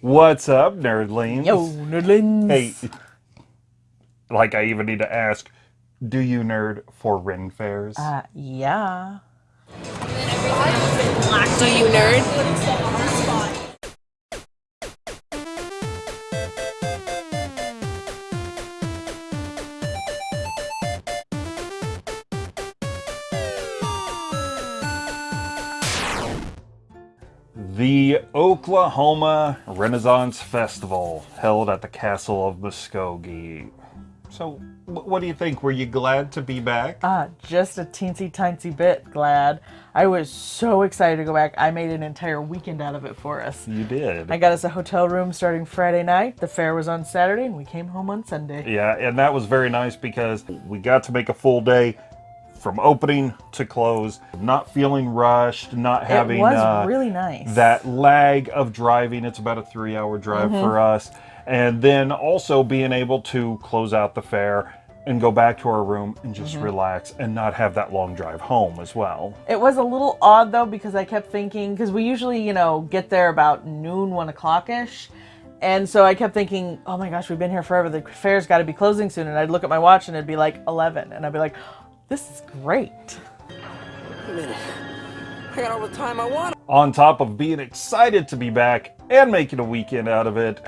What's up, nerdlings? Yo, nerdlings. Hey, like I even need to ask, do you nerd for Ren fairs? Uh, yeah. Do you nerd? Oklahoma Renaissance Festival held at the Castle of Muskogee. So, what do you think? Were you glad to be back? Uh, just a teensy tiny bit glad. I was so excited to go back. I made an entire weekend out of it for us. you did. I got us a hotel room starting Friday night. The fair was on Saturday, and we came home on Sunday. Yeah, and that was very nice because we got to make a full day from opening to close, not feeling rushed, not having it was uh, really nice. that lag of driving. It's about a three hour drive Mm-hmm. for us. And then also being able to close out the fair and go back to our room and just Mm-hmm. relax and not have that long drive home as well. It was a little odd though because I kept thinking because we usually you know get there about noon one o'clock ish, and so I kept thinking, oh my gosh, we've been here forever. The fair's got to be closing soon, and I'd look at my watch and it'd be like eleven, and I'd be like, this is great. a minute. I got all the time I want. On top of being excited to be back and making a weekend out of it,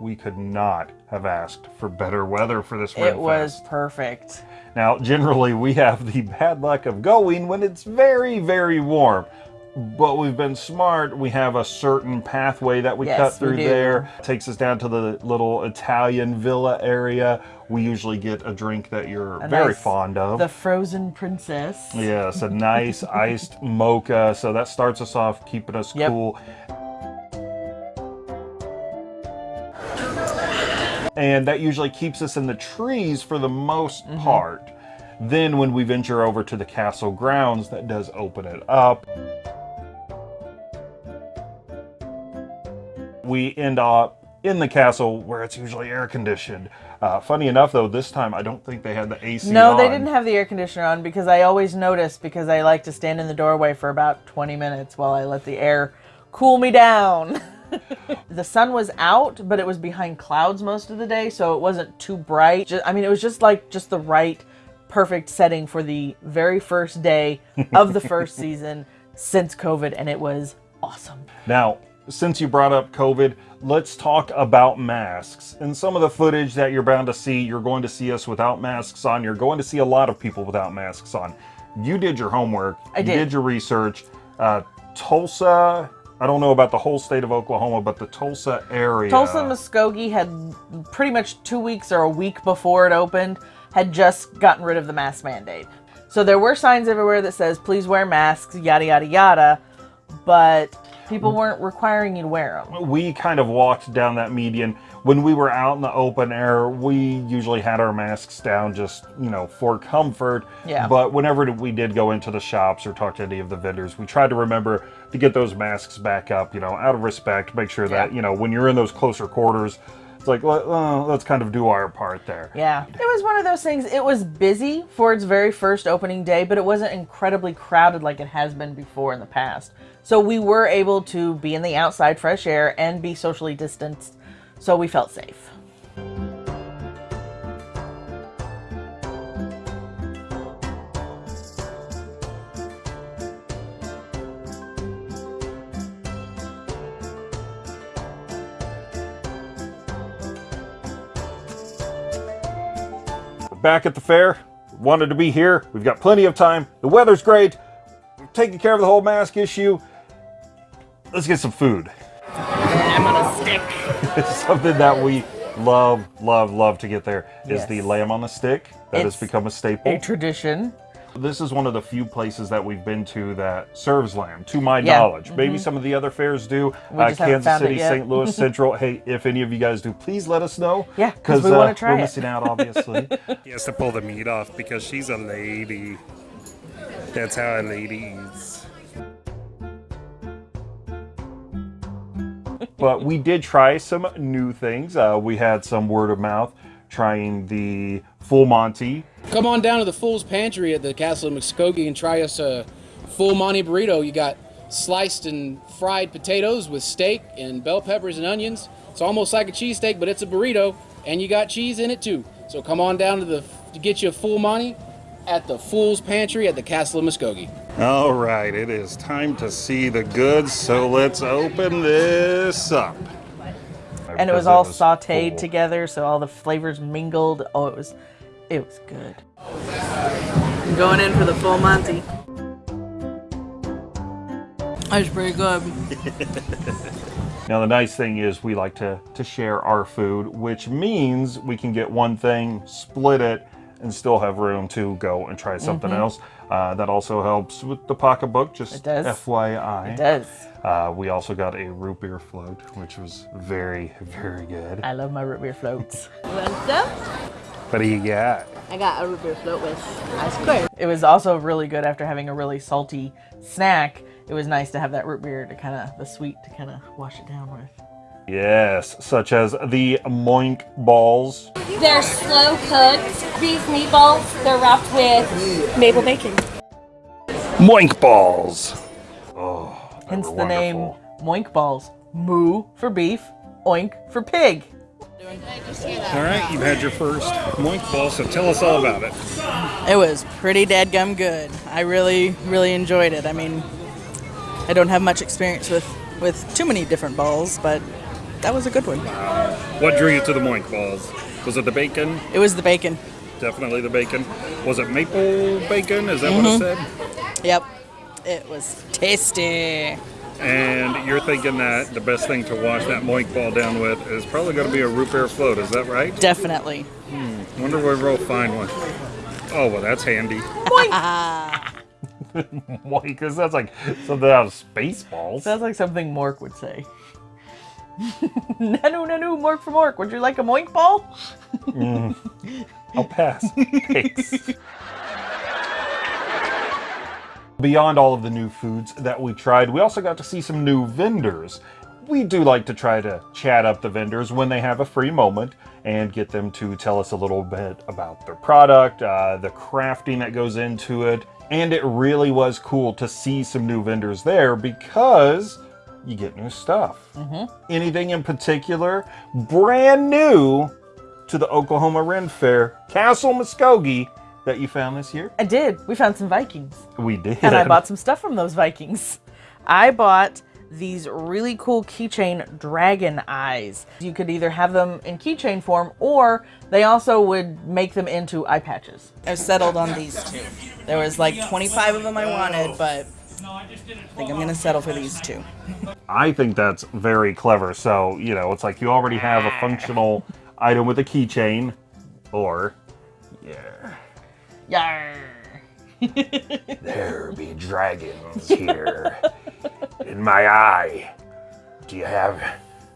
we could not have asked for better weather for this It Renfest. was perfect. Now, generally, we have the bad luck of going when it's very, very warm. But we've been smart. We have a certain pathway that we Yes, cut through do. there. Takes us down to the little Italian villa area. We usually get a drink that you're A very nice- fond of. The frozen princess. Yes, a nice iced mocha. So that starts us off, keeping us Yep. cool. And that usually keeps us in the trees for the most Mm-hmm. part. Then, when we venture over to the castle grounds, that does open it up. We end up in the castle where it's usually air conditioned. Uh, funny enough, though, this time I don't think they had the AC No, they didn't have the air conditioner on because I always notice because I like to stand in the doorway for about 20 minutes while I let the air cool me down. the sun was out, but it was behind clouds most of the day, so it wasn't too bright. Ju- I mean, it was just like just the right perfect setting for the very first day of the first season since COVID and it was awesome. Now, since you brought up COVID, let's talk about masks. In some of the footage that you're bound to see, you're going to see us without masks on. You're going to see a lot of people without masks on. You did your homework. I You did. did your research. Uh, Tulsa, I don't know about the whole state of Oklahoma, but the Tulsa area. Tulsa Muskogee had pretty much two weeks or a week before it opened had just gotten rid of the mask mandate. So there were signs everywhere that says please wear masks, yada yada yada, but people weren't requiring you to wear them. we kind of walked down that median when we were out in the open air we usually had our masks down just you know for comfort Yeah. but whenever we did go into the shops or talk to any of the vendors we tried to remember to get those masks back up you know out of respect make sure that Yeah. you know when you're in those closer quarters it's like let, uh, let's kind of do our part there Yeah. It was one of those things. It was busy for its very first opening day, but it wasn't incredibly crowded like it has been before in the past. So we were able to be in the outside fresh air and be socially distanced, so we felt safe. Back at the fair wanted to be here we've got plenty of time the weather's great we've taken care of the whole mask issue let's get some food I'm on a stick. something that we love, love, love to get there is Yes. the lamb on a stick. That has become a staple. A tradition. This is one of the few places that we've been to that serves lamb, to my Yeah. knowledge. Maybe some of the other fairs do. We Uh, just Kansas found City. St. Louis Central. hey, if any of you guys do, please let us know. Yeah, because we uh, wanna try we're it. missing out, obviously. He has to pull the meat off because she's a lady. That's how a lady eats. but we did try some new things. Uh, we had some word of mouth trying the full Monty. Come on down to the Fool's Pantry at the Castle of Muskogee and try us a full Monty burrito. You got sliced and fried potatoes with steak and bell peppers and onions. It's almost like a cheesesteak, but it's a burrito, and you got cheese in it too. So come on down to the to get you a full Monty at the Fool's Pantry at the Castle of Muskogee. All right, it is time to see the goods, so let's open this up. And it was Because all sautéed full. together, so all the flavors mingled. Oh, it was, it was good. I'm going in for the full Monty. That's pretty good. Now the nice thing is we like to to share our food, which means we can get one thing, split it, and still have room to go and try something mm-hmm. else. Uh, that also helps with the pocketbook. Just. It does. FYI. It does. Uh, we also got a root beer float, which was very very good. I love my root beer floats. What do you got? I got a root beer float with ice cream. It was also really good after having a really salty snack. It was nice to have that root beer to kind of the sweet to kind of wash it down with. Yes, such as the Moink balls. They're slow cooked. These meatballs, they're wrapped with maple bacon. Moink balls. Oh, they Hence were the name. Moink Balls. Moo for beef, oink for pig. All right, you've had your first moink ball, so tell us all about it. It was pretty dadgum good. I really, really enjoyed it. I mean, I don't have much experience with, with too many different balls, but that was a good one. What drew you to the moink balls? Was it the bacon? It was the bacon. Definitely the bacon. Was it maple bacon? Is that what it mm-hmm. said? Yep. It was tasty. And you're thinking that the best thing to wash that moink ball down with is probably going to be a root beer float. Is that right? Definitely. Hmm, wonder where we'll find one. Oh, well, that's handy. Moink, because that's like something out of Spaceballs. Sounds like something Mork would say. nanu nanu, Mork for Mork. Would you like a moink ball? I'll pass. Thanks. Beyond all of the new foods that we tried, we also got to see some new vendors. We do like to try to chat up the vendors when they have a free moment and get them to tell us a little bit about their product, uh, the crafting that goes into it. And it really was cool to see some new vendors there because you get new stuff. Mm-hmm. Anything in particular? Brand new to the Oklahoma Ren Fair, Castle Muskogee, that you found this year? I did. We found some Vikings. We did. and I bought some stuff from those Vikings. I bought these really cool keychain dragon eyes. You could either have them in keychain form or they also would make them into eye patches. I settled on these two. There was like 25 of them I wanted, but I think I'm going to settle for these two. I think that's very clever. So, you know, it's like you already have a functional item with a keychain, or, yeah, Yarr. there be dragons here in my eye. Do you have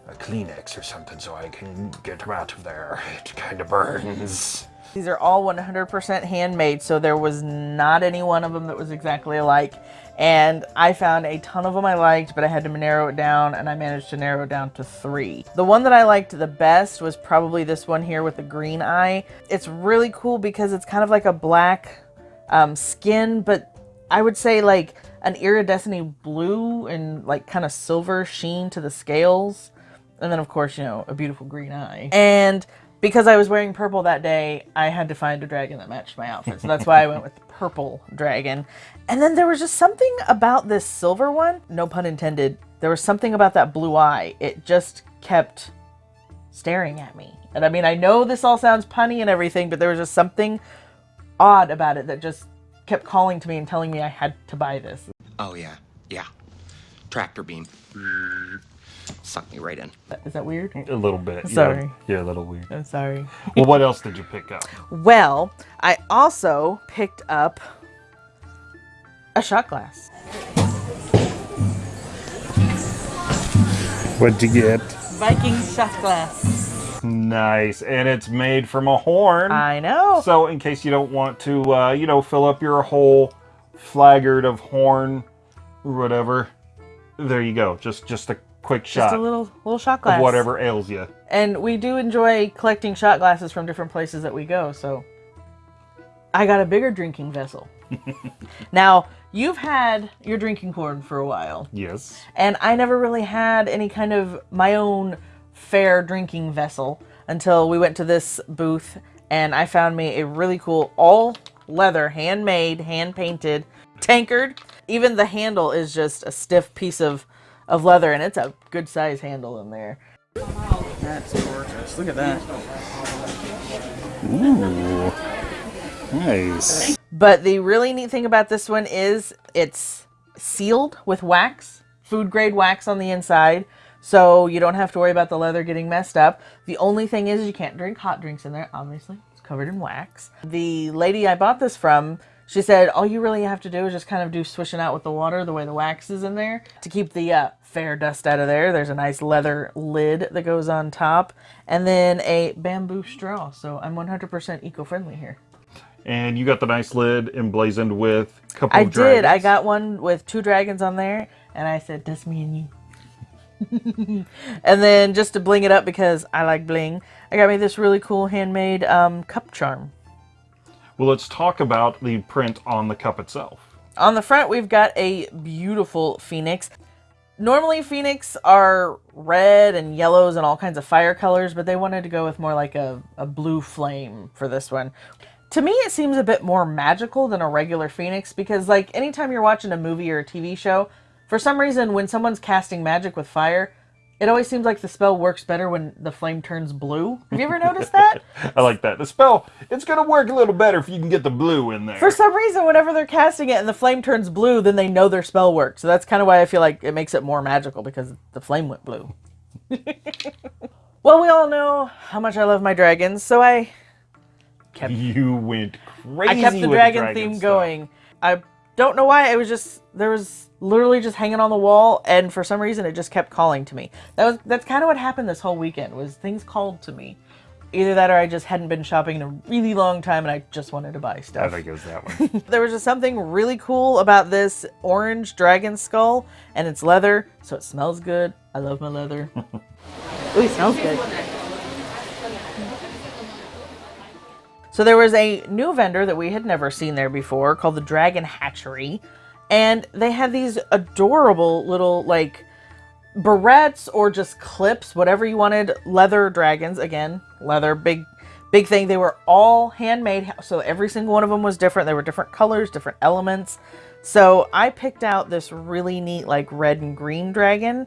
a Kleenex or something so I can get them out of there? It kind of burns. These are all 100% handmade, so there was not any one of them that was exactly alike. And I found a ton of them I liked, but I had to narrow it down, and I managed to narrow it down to three. The one that I liked the best was probably this one here with the green eye. It's really cool because it's kind of like a black um, skin, but I would say like an iridescent blue and like kind of silver sheen to the scales. And then, of course, you know, a beautiful green eye. And because I was wearing purple that day, I had to find a dragon that matched my outfit. So that's why I went with the purple dragon. And then there was just something about this silver one, no pun intended. There was something about that blue eye. It just kept staring at me. And I mean, I know this all sounds punny and everything, but there was just something odd about it that just kept calling to me and telling me I had to buy this. Oh, yeah. Yeah. Tractor beam. Sucked me right in. Is that weird? A little bit. yeah. Sorry. Yeah, a little weird. I'm sorry. Well, what else did you pick up? Well, I also picked up a shot glass. What'd you get? Viking shot glass. Nice. And it's made from a horn. I know. So, in case you don't want to, uh, you know, fill up your whole flaggard of horn or whatever, there you go. Just just a quick shot Just a little little shot glass. of whatever ails you. And we do enjoy collecting shot glasses from different places that we go, so I got a bigger drinking vessel. now, You've had your drinking horn for a while, Yes. and I never really had any kind of my own fair drinking vessel until we went to this booth and I found me a really cool all leather, handmade, hand painted tankard. Even the handle is just a stiff piece of, of leather, and it's a good size handle in there. That's gorgeous. Look at that. Ooh. Nice. But the really neat thing about this one is it's sealed with wax, food grade wax on the inside. So you don't have to worry about the leather getting messed up. The only thing is you can't drink hot drinks in there, obviously. It's covered in wax. The lady I bought this from, she said all you really have to do is just kind of do swishing out with the water the way the wax is in there to keep the uh, fair dust out of there. There's a nice leather lid that goes on top and then a bamboo straw. So I'm 100% eco-friendly here. And you got the nice lid emblazoned with a couple I did. I got one with two dragons on there, and I said, "That's me and you." and then just to bling it up because I like bling, I got me this really cool handmade um, cup charm. Well, let's talk about the print on the cup itself. On the front, we've got a beautiful phoenix. Normally, phoenix are red and yellows and all kinds of fire colors, but they wanted to go with more like a, a blue flame for this one. To me, it seems a bit more magical than a regular phoenix because, like, anytime you're watching a movie or a TV show, for some reason, when someone's casting magic with fire, it always seems like the spell works better when the flame turns blue. Have you ever noticed that? I like that. The spell, it's going to work a little better if you can get the blue in there. For some reason, whenever they're casting it and the flame turns blue, then they know their spell works. So that's kind of why I feel like it makes it more magical because the flame went blue. well, we all know how much I love my dragons, so I kept you went crazy I kept the dragon, dragon theme stuff. going. I don't know why. It was just there was literally just hanging on the wall, and for some reason, it just kept calling to me. That was that's kind of what happened this whole weekend. Was things called to me. Either that, or I just hadn't been shopping in a really long time, and I just wanted to buy stuff. I think it was that one. There was just something really cool about this orange dragon skull, and it's leather, so it smells good. I love my leather. Ooh, it smells good. So there was a new vendor that we had never seen there before called the Dragon Hatchery, and they had these adorable little like barrettes or just clips, whatever you wanted, leather dragons again, leather big big thing. They were all handmade, so every single one of them was different. They were different colors, different elements. So I picked out this really neat like red and green dragon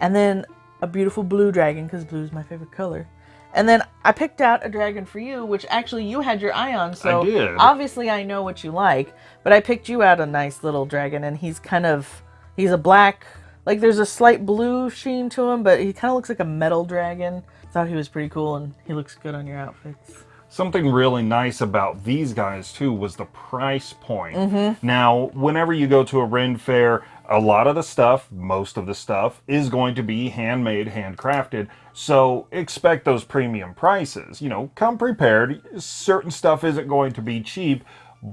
and then a beautiful blue dragon because blue is my favorite color. And then I picked out a dragon for you, which actually you had your eye on. So did. obviously I know what you like, but I picked you out a nice little dragon, and he's kind of he's a black, like there's a slight blue sheen to him, but he kind of looks like a metal dragon. Thought he was pretty cool, and he looks good on your outfits. Something really nice about these guys too was the price point. Mm-hmm. Now, whenever you go to a Ren fair, a lot of the stuff, most of the stuff, is going to be handmade, handcrafted. So expect those premium prices. You know, come prepared. Certain stuff isn't going to be cheap,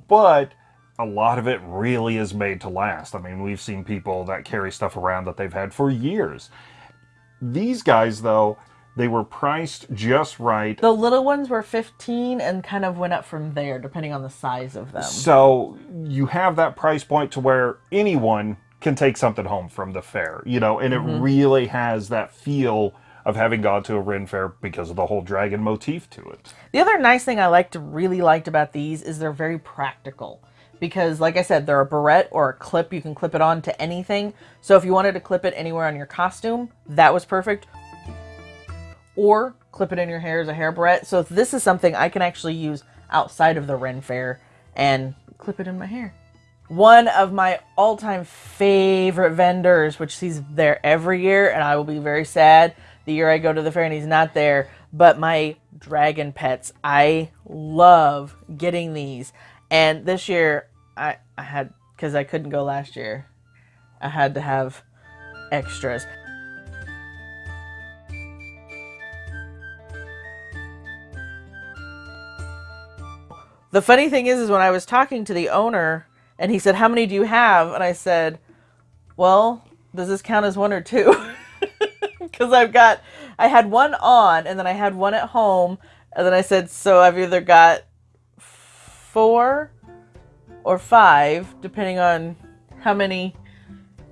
but a lot of it really is made to last. I mean, we've seen people that carry stuff around that they've had for years. These guys, though, they were priced just right. The little ones were 15 and kind of went up from there, depending on the size of them. So you have that price point to where anyone can take something home from the fair, you know, and it mm-hmm. really has that feel of having gone to a Ren fair because of the whole dragon motif to it. The other nice thing I liked, really liked about these is they're very practical. Because, like I said, they're a barrette or a clip. You can clip it on to anything. So if you wanted to clip it anywhere on your costume, that was perfect. Or clip it in your hair as a hair barrette. So this is something I can actually use outside of the Ren Fair and clip it in my hair. One of my all-time favorite vendors, which he's there every year, and I will be very sad the year I go to the fair and he's not there, but my dragon pets. I love getting these. And this year, I, I had, because I couldn't go last year, I had to have extras. The funny thing is, is when I was talking to the owner and he said, How many do you have? And I said, Well, does this count as one or two? Because I've got, I had one on and then I had one at home. And then I said, So I've either got four or five, depending on how many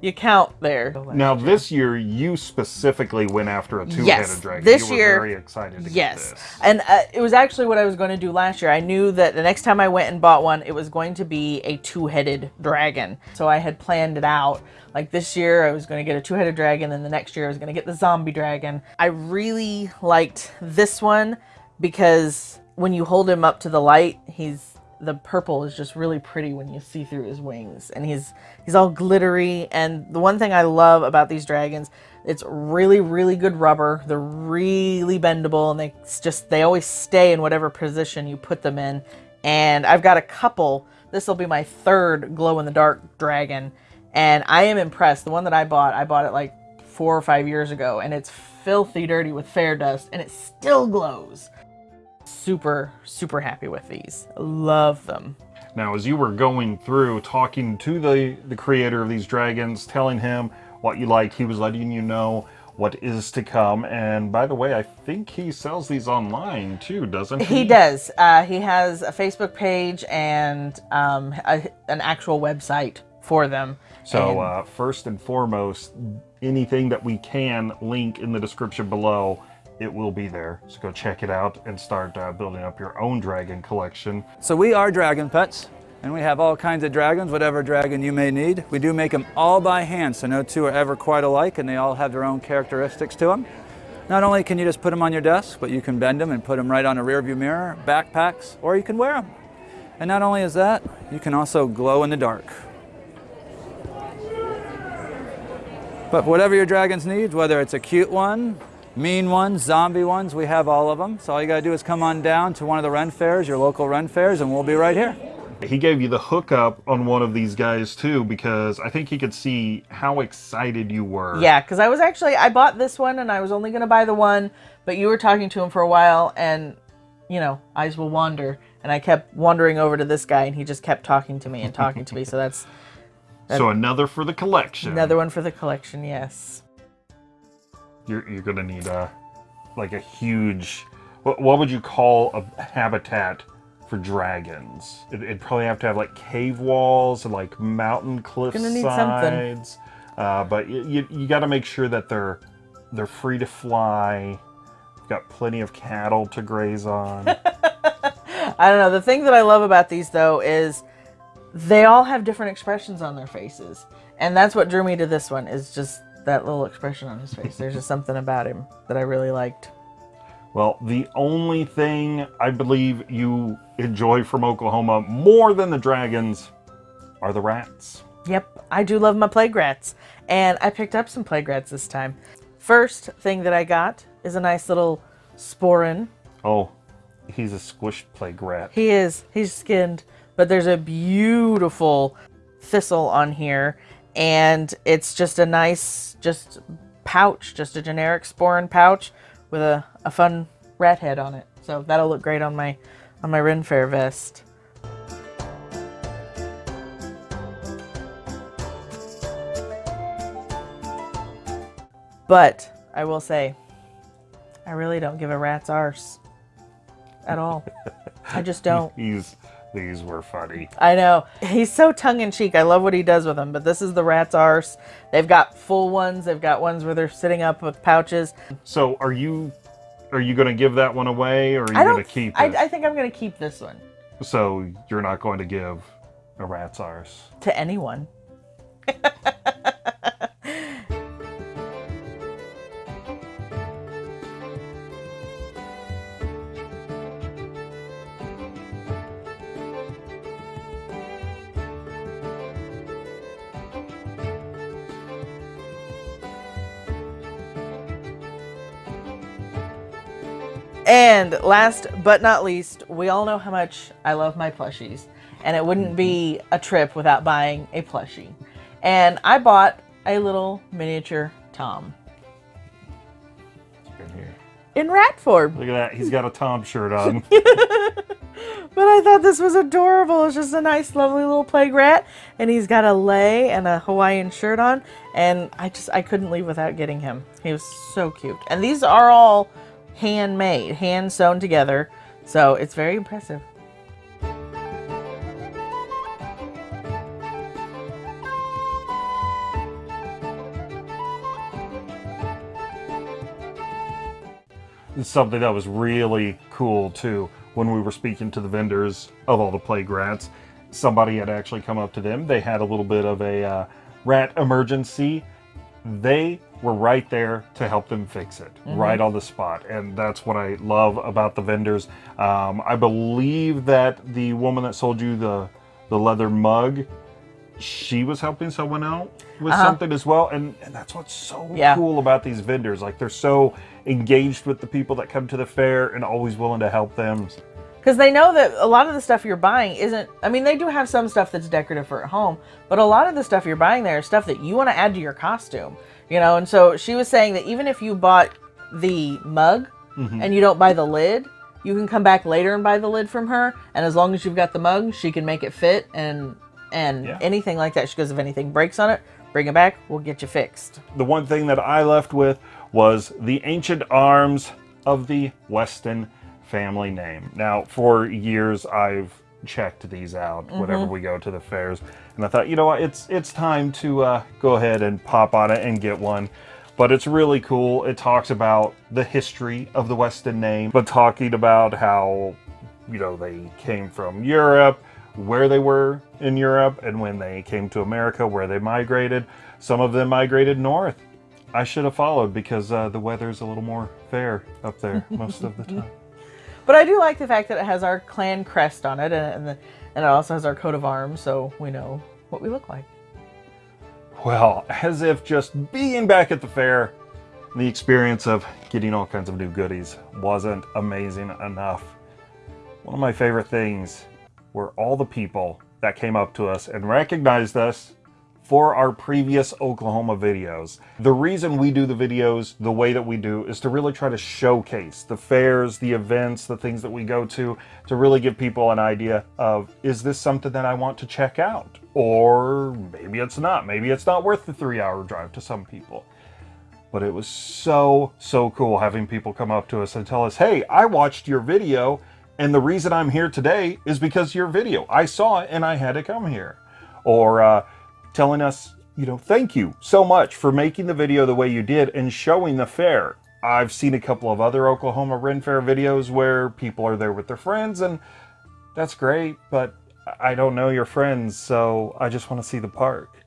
you count there. Now this year, you specifically went after a two-headed Yes, dragon. this you were year- very excited to Yes, get this. and uh, it was actually what I was going to do last year. I knew that the next time I went and bought one, it was going to be a two-headed dragon. So I had planned it out. Like this year, I was going to get a two-headed dragon, and the next year I was going to get the zombie dragon. I really liked this one because when you hold him up to the light, he's the purple is just really pretty when you see through his wings. And he's he's all glittery. And the one thing I love about these dragons it's really really good rubber. They're really bendable and they just they always stay in whatever position you put them in. And I've got a couple. This will be my third glow in the dark dragon. And I am impressed. The one that I bought I bought it like four or five years ago. And it's filthy dirty with fair dust and it still glows super super happy with these. Love them. Now, as you were going through talking to the the creator of these dragons, telling him what you like, he was letting you know what is to come. And by the way, I think he sells these online too, doesn't he? he? does. Uh, he has a facebook page and um, a, an actual website for them. So, And- uh, first and foremost, anything that we can link in the description below, it will be there. So go check it out and start uh, building up your own dragon collection. So we are Dragon Pets, and we have all kinds of dragons, whatever dragon you may need. We do make them all by hand, so no two are ever quite alike, and they all have their own characteristics to them. Not only can you just put them on your desk, but you can bend them and put them right on a rear view mirror, backpacks, or you can wear them. And not only is that, you can also glow in the dark. But whatever your dragons need, whether it's a cute one, mean ones, zombie ones, we have all of them. So all you gotta do is come on down to one of the Ren fairs, your local Ren fairs, and we'll be right here. He gave you the hookup on one of these guys too, because I think he could see how excited you were. yeah because i was actually i bought this one and i was only going to buy the one but you were talking to him for a while and you know eyes will wander and i kept wandering over to this guy and he just kept talking to me and talking to me so that's So another for the collection. another one for the collection yes You're, you're gonna need a, like a huge, what, what would you call a habitat for dragons? It, it'd probably have to have like cave walls and like mountain cliff Gonna need something. Uh, but you, you, you got to make sure that they're they're free to fly. You've got plenty of cattle to graze on. I don't know. The thing that I love about these though is they all have different expressions on their faces. And that's what drew me to this one is just that little expression on his face. There's just something about him that I really liked. Well, the only thing I believe you enjoy from Oklahoma more than the dragons are the rats. Yep, I do love my plague rats. And I picked up some plague rats this time. First thing that I got is a nice little sporran. Oh, he's a squished plague rat. He is. He's skinned. But there's a beautiful thistle on here. And it's just a nice, just pouch, just a generic sporran pouch with a, a fun rat head on it. So that'll look great on my on my Ren Fair vest. But I will say, I really don't give a rat's arse at all. I just don't. These these were funny. I know. He's so tongue in cheek. I love what he does with them, but this is the rat's arse. They've got full ones. They've got ones where they're sitting up with pouches. So are you are you going to give that one away or are you going to keep I? I think I'm going to keep this one So you're not going to give a rat's arse. to anyone. And last but not least, we all know how much I love my plushies. And it wouldn't be a trip without buying a plushie. And I bought a little miniature Tom In here. in rat form. Look at that. He's got a Tom shirt on. But I thought this was adorable. It's just a nice, lovely little plague rat. And he's got a lei and a Hawaiian shirt on. And I just, I couldn't leave without getting him. He was so cute. And these are all handmade, hand sewn together. So it's very impressive. Something that was really cool too when we were speaking to the vendors of all the plague rats. Somebody had actually come up to them. They had a little bit of a uh, rat emergency. They were right there to help them fix it, Mhm. right on the spot. And that's what I love about the vendors. Um, I believe that the woman that sold you the the leather mug, she was helping someone out with Uh-huh. something as well. And, and that's what's so Yeah. cool about these vendors. Like they're so engaged with the people that come to the fair and always willing to help them. Because they know that a lot of the stuff you're buying isn't, I mean, they do have some stuff that's decorative for at home, but a lot of the stuff you're buying there is stuff that you want to add to your costume, you know? And so she was saying that even if you bought the mug Mhm. and you don't buy the lid, you can come back later and buy the lid from her. And as long as you've got the mug, she can make it fit and, and Yeah. anything like that. She goes, if anything breaks on it, bring it back, we'll get you fixed. The one thing that I left with was the ancient arms of the Weston family name. Now, for years, I've checked these out whenever Mhm. we go to the fairs, and I thought, you know what, it's it's time to uh, go ahead and pop on it and get one. But it's really cool. It talks about the history of the Weston name, but talking about how, you know, they came from Europe, where they were in Europe, and when they came to America, where they migrated. Some of them migrated north. I should have followed because uh, the weather's a little more fair up there most of the time. But I do like the fact that it has our clan crest on it, and and, it also has our coat of arms, so we know what we look like. Well, as if just being back at the fair, the experience of getting all kinds of new goodies wasn't amazing enough. One of my favorite things were all the people that came up to us and recognized us for our previous Oklahoma videos. The reason we do the videos the way that we do is to really try to showcase the fairs, the events, the things that we go to, to really give people an idea of, is this something that I want to check out? Or maybe it's not. Maybe it's not worth the three hour drive to some people. But it was so, so cool having people come up to us and tell us, hey, I watched your video, and the reason I'm here today is because your video. I saw it and I had to come here. Or uh, telling us, you know, thank you so much for making the video the way you did and showing the fair. I've seen a couple of other Oklahoma Ren Fair videos where people are there with their friends, and that's great, but I don't know your friends, so I just want to see the park.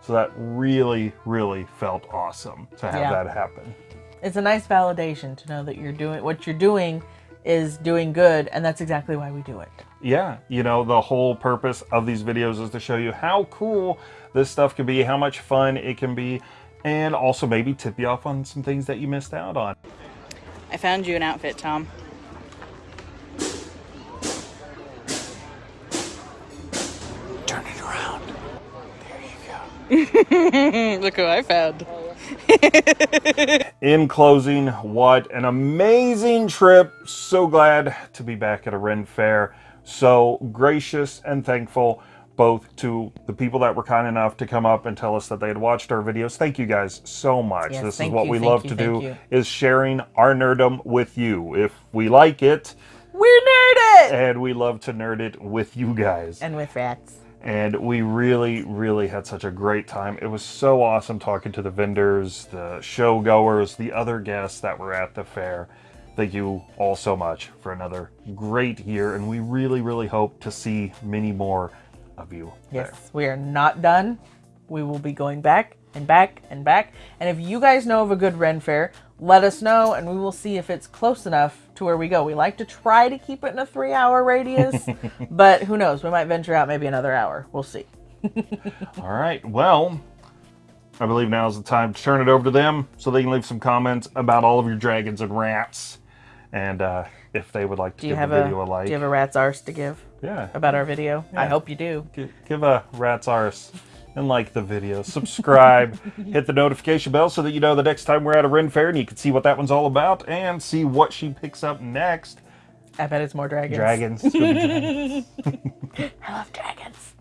So that really, really felt awesome to have Yeah. that happen. It's a nice validation to know that you're doing what you're doing is doing good, and that's exactly why we do it. Yeah, you know, the whole purpose of these videos is to show you how cool this stuff can be, how much fun it can be, and also maybe tip you off on some things that you missed out on. I found you an outfit, Tom. Turn it around. There you go. Look who I found. In closing, what an amazing trip. So glad to be back at a Ren Fair. So gracious and thankful both to the people that were kind enough to come up and tell us that they had watched our videos. Thank you guys so much. Yes, this is what you, we love you, to do you. is sharing our nerdum with you. If we like it, We nerd it! and we love to nerd it with you guys. And with rats. And we really really had such a great time it was so awesome talking to the vendors the show goers the other guests that were at the fair thank you all so much for another great year and we really really hope to see many more of you there. Yes, we are not done. We will be going back and back and back. And if you guys know of a good Ren Fair, let us know and we will see if it's close enough to where we go. We like to try to keep it in a three hour radius, but who knows? We might venture out maybe another hour. We'll see. all right well i believe now is the time to turn it over to them so they can leave some comments about all of your dragons and rats and uh, if they would like to Do you give have the a video a like Do you have a rat's arse to give? Yeah. About our video? I hope you do. Gi- give a rat's arse and like the video. Subscribe, hit the notification bell so that you know the next time we're at a Ren Fair and you can see what that one's all about and see what she picks up next. I bet it's more dragons. Dragons. It's gonna be dragons. I love dragons.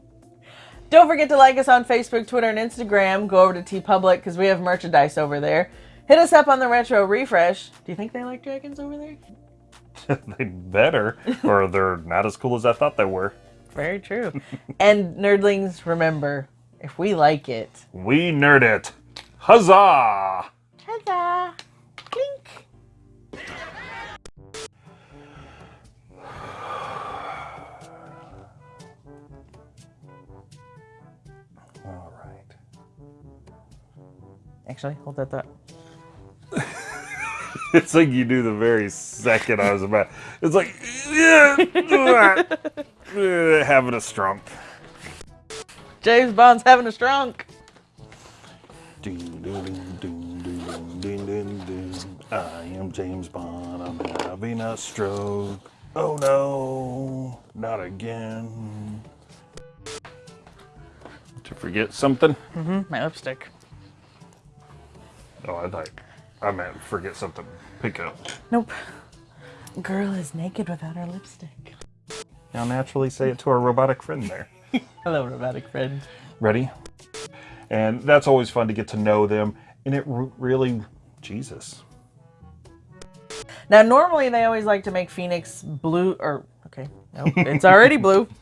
Don't forget to like us on Facebook, Twitter, and Instagram. Go over to TeePublic because we have merchandise over there. Hit us up on the Retro Refresh. Do you think they like dragons over there? they better, or they're not as cool as I thought they were. Very true. and nerdlings, remember, if we like it. We nerd it. Huzzah! Huzzah! Clink! All right. Actually, hold that thought. it's like you do the very second I was about. It's like, yeah, having a strump. James Bond's having a strunk. Ding, ding, ding, ding, ding, ding, ding, ding. I am James Bond. I'm having a stroke. Oh no, not again. To forget something? Mm-hmm. My lipstick. Oh, I thought I meant forget something. Pick up. Nope. Girl is naked without her lipstick. Now naturally say it to our robotic friend there. Hello, robotic friend. Ready? And that's always fun to get to know them. And it really, Jesus. Now, normally they always like to make Phoenix blue, or okay, no, it's already blue.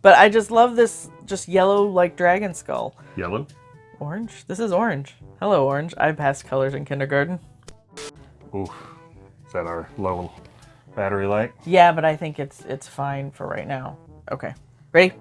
But I just love this, just yellow like dragon skull. Yellow? Orange? This is orange. Hello, orange. I passed colors in kindergarten. Ooh, is that our low battery light? Yeah, but I think it's it's fine for right now. Okay, Ready?